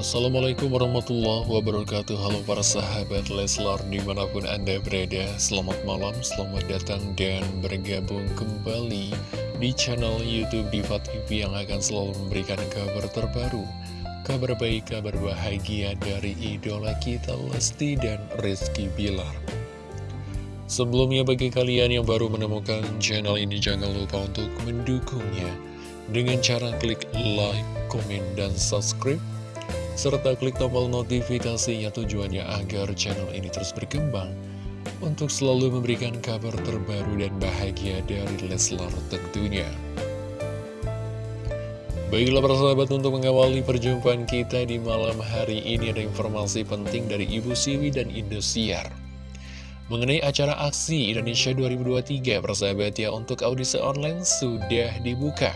Assalamualaikum warahmatullahi wabarakatuh. Halo para sahabat Leslar di mana pun anda berada. Selamat malam, selamat datang dan bergabung kembali Di channel Youtube Diva TV yang akan selalu memberikan kabar terbaru Kabar baik, kabar bahagia dari idola kita Lesti dan Rizky Bilar. Sebelumnya bagi kalian yang baru menemukan channel ini Jangan lupa untuk mendukungnya Dengan cara klik like, komen, dan subscribe serta klik tombol notifikasinya tujuannya agar channel ini terus berkembang untuk selalu memberikan kabar terbaru dan bahagia dari Leslar tentunya. Baiklah para sahabat untuk mengawali perjumpaan kita di malam hari ini ada informasi penting dari Ibu Siwi dan Indosiar. Mengenai acara aksi Indonesia 2023, persahabat ya, untuk audisi online sudah dibuka.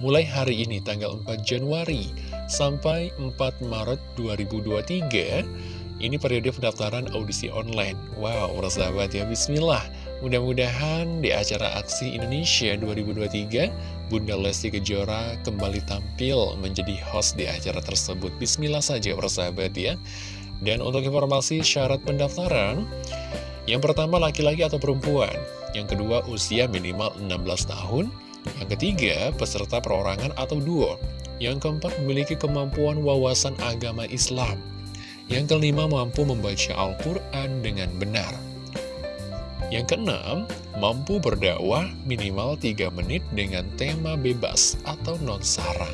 Mulai hari ini tanggal 4 Januari sampai 4 Maret 2023 ini periode pendaftaran audisi online. Wow sahabat ya. Bismillah. Mudah-mudahan di acara aksi Indonesia 2023 Bunda Lesti Kejora kembali tampil menjadi host di acara tersebut. Bismillah saja sahabat ya. Dan untuk informasi syarat pendaftaran yang pertama laki-laki atau perempuan. Yang kedua usia minimal 16 tahun. Yang ketiga peserta perorangan atau duo yang keempat, memiliki kemampuan wawasan agama Islam. Yang kelima, mampu membaca Al-Quran dengan benar. Yang keenam, mampu berdakwah minimal 3 menit dengan tema bebas atau non-sara.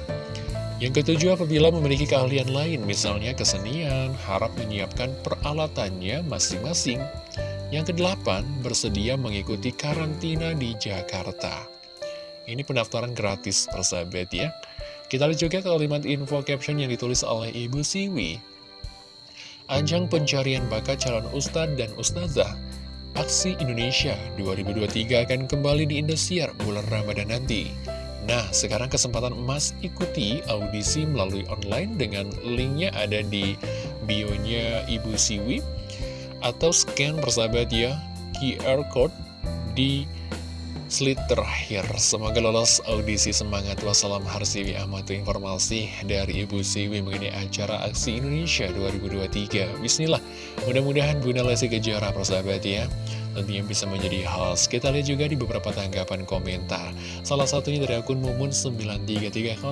Yang ketujuh, apabila memiliki keahlian lain, misalnya kesenian, harap menyiapkan peralatannya masing-masing. Yang kedelapan, bersedia mengikuti karantina di Jakarta. Ini pendaftaran gratis, persahabat ya. Kita lihat juga kalimat info caption yang ditulis oleh Ibu Siwi. Ajang pencarian bakat calon ustadz dan ustazah Aksi Indonesia 2023 akan kembali di Indosiar bulan Ramadan nanti. Nah, sekarang kesempatan emas ikuti audisi melalui online dengan linknya ada di bio-nya Ibu Siwi atau scan persahabat ya QR code di Slit terakhir, semoga lolos audisi semangat. Wassalam Harsiwi Amatu informasi dari Ibu Siwi mengenai acara Aksi Indonesia 2023 Bismillah, mudah-mudahan Bunda Lesti Kejara persahabat ya. Tentunya bisa menjadi host. Kita lihat juga di beberapa tanggapan komentar. Salah satunya dari akun Mumun9330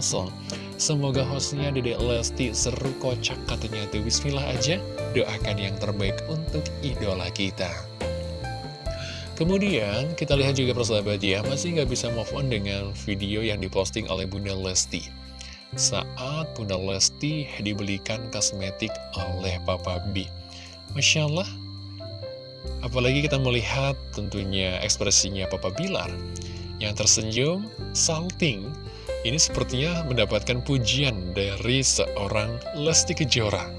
Semoga hostnya Dede Lesti seru kocak katanya tuh. Bismillah aja. Doakan yang terbaik untuk idola kita Kemudian kita lihat juga persahabat ya Masih nggak bisa move on dengan video yang diposting oleh Bunda Lesti. Saat Bunda Lesti dibelikan kosmetik oleh Papa B. Masya Allah. Apalagi kita melihat tentunya ekspresinya Papa Bilar. Yang tersenyum, salting. Ini sepertinya mendapatkan pujian dari seorang Lesti Kejora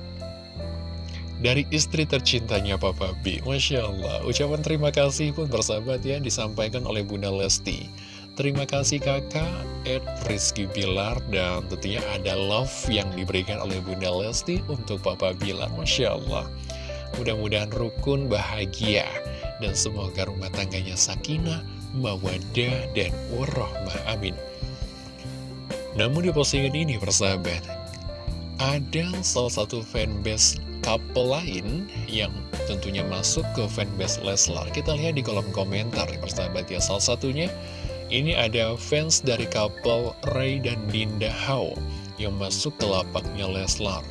dari istri tercintanya Papa B. Masya Allah, ucapan terima kasih pun bersahabat ya disampaikan oleh Bunda Lesti. Terima kasih kakak, Ed Rizky Bilar, dan tentunya ada love yang diberikan oleh Bunda Lesti untuk Papa Bilar. Masya Allah, mudah-mudahan rukun bahagia, dan semoga rumah tangganya sakinah, mawadah, dan warahmah. Amin. Namun di postingan ini, persahabat, ada salah satu fanbase couple lain yang tentunya masuk ke fanbase Leslar. Kita lihat di kolom komentar ya persahabat ya. Salah satunya ini ada fans dari couple Ray dan Dinda Hao Yang masuk ke lapaknya Leslar.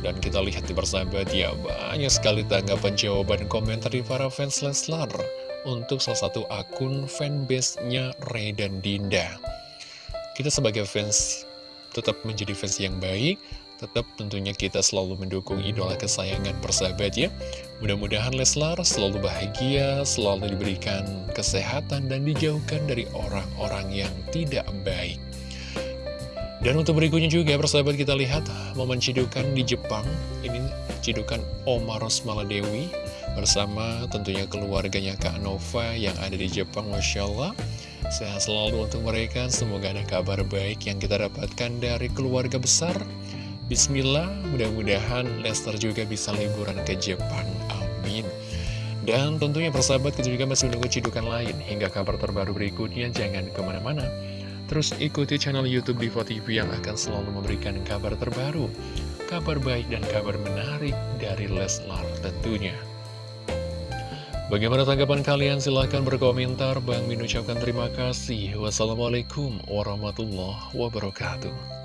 Dan kita lihat di persahabat ya Banyak sekali tanggapan jawaban komentar di para fans Leslar Untuk salah satu akun fanbase-nya Ray dan Dinda. Kita sebagai fans tetap menjadi fans yang baik Tetap tentunya kita selalu mendukung idola kesayangan persahabat ya. Mudah-mudahan Leslar selalu bahagia, selalu diberikan kesehatan dan dijauhkan dari orang-orang yang tidak baik. Dan untuk berikutnya juga persahabat kita lihat momen cidukan di Jepang. Ini cidukan Oma Rosmala Dewi bersama tentunya keluarganya Kak Nova yang ada di Jepang Masya Allah. Sehat selalu untuk mereka, semoga ada kabar baik yang kita dapatkan dari keluarga besar Bismillah, mudah-mudahan Lester juga bisa liburan ke Jepang. Amin. Dan tentunya persahabat kita juga masih menunggu cidukan lain hingga kabar terbaru berikutnya. Jangan ke mana-mana. Terus ikuti channel Youtube Diva TV yang akan selalu memberikan kabar terbaru, kabar baik dan kabar menarik dari Leslar tentunya. Bagaimana tanggapan kalian? Silahkan berkomentar. Bang Min ucapkan terima kasih. Wassalamualaikum warahmatullahi wabarakatuh.